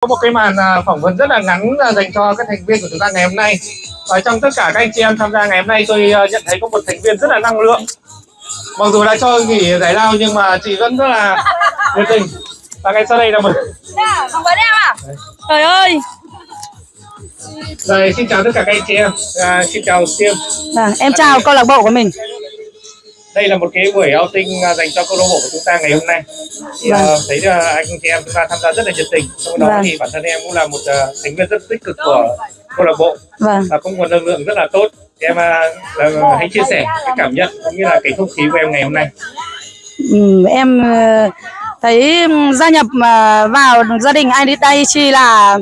có một cái màn à, phỏng vấn rất là ngắn à, dành cho các thành viên của chúng ta ngày hôm nay. Và trong tất cả các anh chị em tham gia ngày hôm nay tôi à, nhận thấy có một thành viên rất là năng lượng. Mặc dù đã cho nghỉ giải lao nhưng mà chị vẫn rất là nhiệt tình. Và ngay sau đây là một phỏng vấn em à trời ơi. Rồi xin chào tất cả các anh chị em. À, xin chào Siêm à, em chào câu lạc bộ của mình đây là một cái buổi outing à, dành cho câu lạc bộ của chúng ta ngày hôm nay. Thì Vâng. à, thấy là anh chị em chúng ta tham gia rất là nhiệt tình. Trong đó Vâng. thì bản thân em cũng là một à, thành viên rất tích cực của câu lạc bộ. Vâng. Và cũng nguồn năng lượng rất là tốt. Thì em à, là, hãy chia sẻ cái cảm nhận cũng như là cái không khí của em ngày hôm nay. Ừ, em thấy gia nhập vào gia đình Aichi là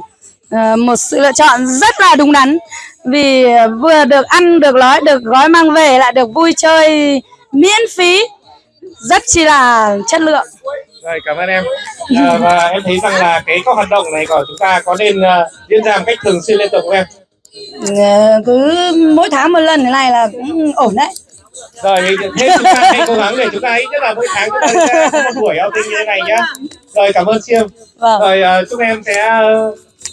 ờ, một sự lựa chọn rất là đúng đắn. Vì vừa được ăn được nói được gói mang về lại được vui chơi miễn phí rất chi là chất lượng. Rồi cảm ơn em. À, và em thấy rằng là cái các hoạt động này của chúng ta có nên à, diễn ra một cách thường xuyên liên tục không em? Ờ, cứ mỗi tháng một lần thế này là cũng ổn đấy. Rồi thì thế chúng ta hãy cố gắng để chúng ta hãy nhất là mỗi tháng chúng ta sẽ có một buổi outing như thế này nhá. Rồi cảm ơn siêu. Vâng. Rồi à, chúc em sẽ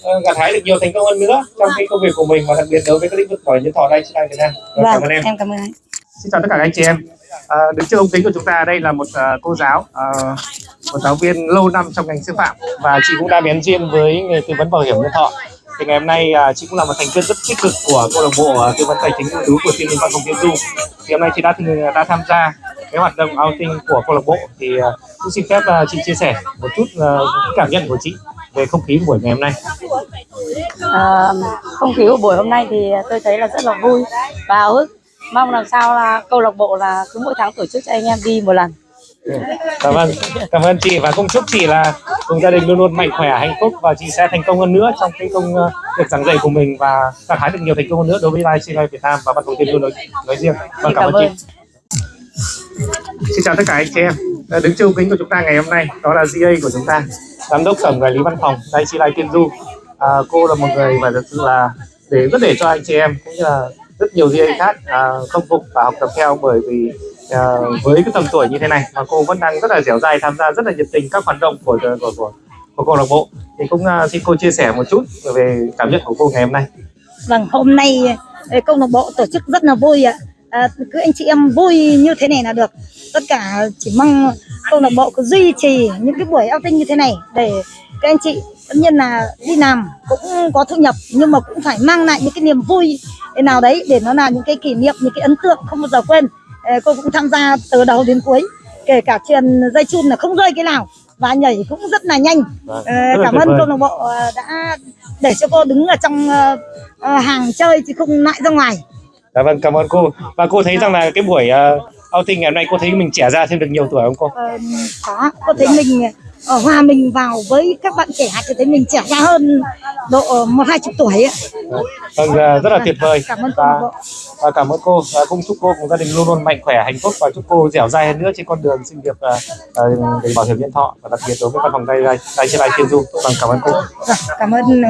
uh, gặt hái được nhiều thành công hơn nữa trong cái công việc của mình và đặc biệt đối với các lĩnh vực hiểm nhân thọ đây trên Việt Nam. Rồi, cảm vâng ơn em. em cảm ơn anh Xin chào tất cả các anh chị em. À, đứng trước ống kính của chúng ta đây là một uh, cô giáo, uh, một giáo viên lâu năm trong ngành sư phạm và chị cũng đã bén duyên với nghề tư vấn bảo hiểm nhân thọ. Thì ngày hôm nay uh, chị cũng là một thành viên rất tích cực của câu lạc bộ uh, tư vấn tài chính ưu tú của thiên liên văn phòng tiên du. Thì hôm nay chị đã đã tham gia cái hoạt động outing của câu lạc bộ thì uh, cũng xin phép uh, chị chia sẻ một chút uh, cảm nhận của chị về không khí của buổi ngày hôm nay. à, không khí của buổi hôm nay thì tôi thấy là rất là vui và háo hức mong làm sao là câu lạc bộ là cứ mỗi tháng tổ chức cho anh em đi một lần. Cảm ơn cảm ơn chị và cũng chúc chị là cùng gia đình luôn luôn mạnh khỏe hạnh phúc và chị sẽ thành công hơn nữa trong cái công ờ, việc giảng dạy của mình và gặt hái được nhiều thành công hơn nữa đối với Live Việt Nam và văn phòng tiên luôn nói, nói riêng. Vâng cảm, ơn chị. Xin chào tất cả anh chị em. Ờ, đứng ống kính của chúng ta ngày hôm nay đó là GA của chúng ta giám đốc tổng quản lý văn phòng Live Live Tiên Du. À, cô là một người mà thực sự là để rất để cho anh chị em cũng như là rất nhiều GA khác à, không phục và học tập theo bởi vì à, với cái tầm tuổi như thế này mà cô vẫn đang rất là dẻo dai tham gia rất là nhiệt tình các hoạt động của của của, của câu lạc bộ thì cũng à, xin cô chia sẻ một chút về cảm nhận của cô ngày hôm nay Vâng, hôm nay ờ, câu lạc bộ tổ chức rất là vui ạ. À, cứ anh chị em vui như thế này là được. Tất cả chỉ mong câu lạc bộ cứ duy trì những cái buổi outing như thế này để các anh chị tất nhiên là đi làm cũng có thu nhập nhưng mà cũng phải mang lại những cái niềm vui nào đấy để nó là những cái kỷ niệm, những cái ấn tượng không bao giờ quên. Ờ, cô cũng tham gia từ đầu đến cuối, kể cả truyền dây chun là không rơi cái nào và nhảy cũng rất là nhanh. Vâng, là cảm ơn câu lạc bộ ờ, đã để cho cô đứng ở trong hàng chơi chứ không lại ra ngoài. Dạ vâng cảm ơn cô. Và cô thấy rằng là cái buổi outing ngày hôm nay cô thấy mình trẻ ra thêm được nhiều tuổi không cô? Ờ, có cô thấy mình ở hòa mình vào với các bạn trẻ thì thấy mình trẻ ra hơn độ một hai chục tuổi ấy. vâng à, rất là tuyệt vời. cảm ơn và và cảm ơn cô. Và cũng chúc cô cùng gia đình luôn luôn mạnh khỏe hạnh phúc và chúc cô dẻo dai hơn nữa trên con đường sự nghiệp uh, bảo hiểm nhân thọ và đặc biệt đối với văn phòng tay tay tay trên lai tiên du. Vâng cảm ơn cô. Vâng, cảm ơn